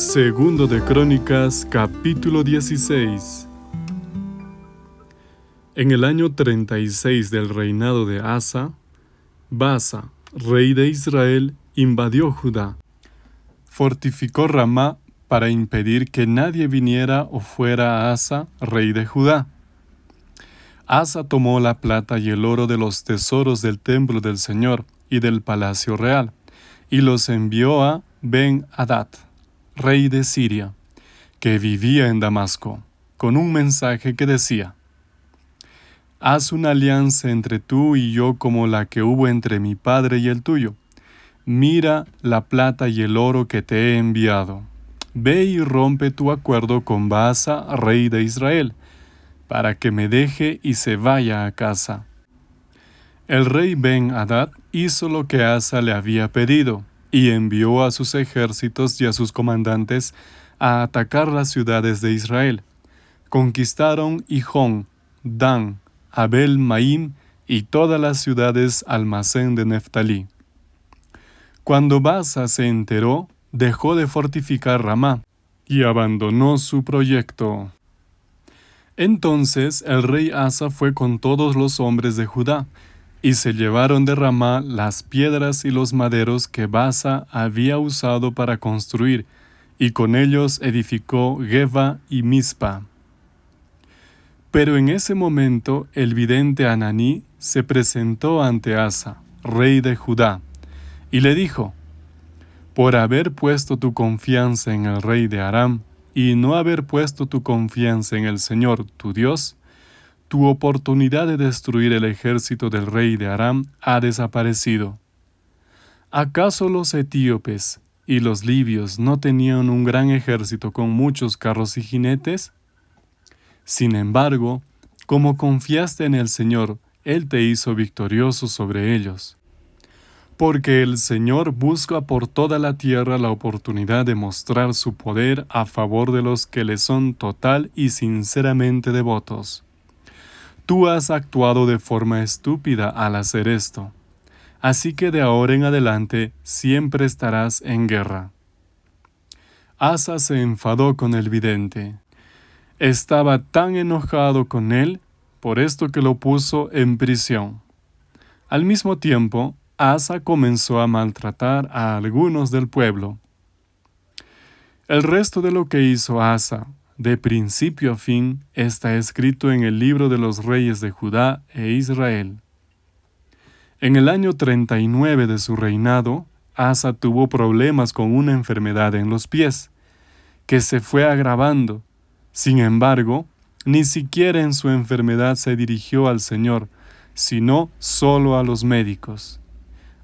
Segundo de Crónicas, capítulo 16. En el año 36 del reinado de Asa, Basa, rey de Israel, invadió Judá. Fortificó Ramá para impedir que nadie viniera o fuera a Asa, rey de Judá. Asa tomó la plata y el oro de los tesoros del templo del Señor y del palacio real, y los envió a Ben-Hadad rey de Siria, que vivía en Damasco, con un mensaje que decía, Haz una alianza entre tú y yo como la que hubo entre mi padre y el tuyo. Mira la plata y el oro que te he enviado. Ve y rompe tu acuerdo con Baasa, rey de Israel, para que me deje y se vaya a casa. El rey Ben Hadad hizo lo que Asa le había pedido, y envió a sus ejércitos y a sus comandantes a atacar las ciudades de Israel. Conquistaron Hijón, Dan, Abel Maim y todas las ciudades almacén de Neftalí. Cuando Basa se enteró, dejó de fortificar Ramá y abandonó su proyecto. Entonces el rey Asa fue con todos los hombres de Judá, y se llevaron de Ramá las piedras y los maderos que Basa había usado para construir, y con ellos edificó Geba y Mispa. Pero en ese momento el vidente Ananí se presentó ante Asa, rey de Judá, y le dijo, Por haber puesto tu confianza en el rey de Aram, y no haber puesto tu confianza en el Señor tu Dios, tu oportunidad de destruir el ejército del rey de Aram ha desaparecido. ¿Acaso los etíopes y los libios no tenían un gran ejército con muchos carros y jinetes? Sin embargo, como confiaste en el Señor, Él te hizo victorioso sobre ellos. Porque el Señor busca por toda la tierra la oportunidad de mostrar su poder a favor de los que le son total y sinceramente devotos. Tú has actuado de forma estúpida al hacer esto, así que de ahora en adelante siempre estarás en guerra. Asa se enfadó con el vidente. Estaba tan enojado con él por esto que lo puso en prisión. Al mismo tiempo, Asa comenzó a maltratar a algunos del pueblo. El resto de lo que hizo Asa de principio a fin, está escrito en el libro de los reyes de Judá e Israel. En el año 39 de su reinado, Asa tuvo problemas con una enfermedad en los pies, que se fue agravando. Sin embargo, ni siquiera en su enfermedad se dirigió al Señor, sino solo a los médicos.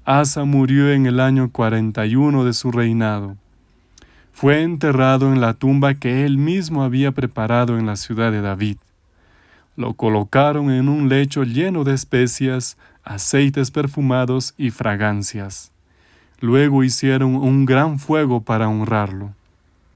Asa murió en el año 41 de su reinado fue enterrado en la tumba que él mismo había preparado en la ciudad de David. Lo colocaron en un lecho lleno de especias, aceites perfumados y fragancias. Luego hicieron un gran fuego para honrarlo.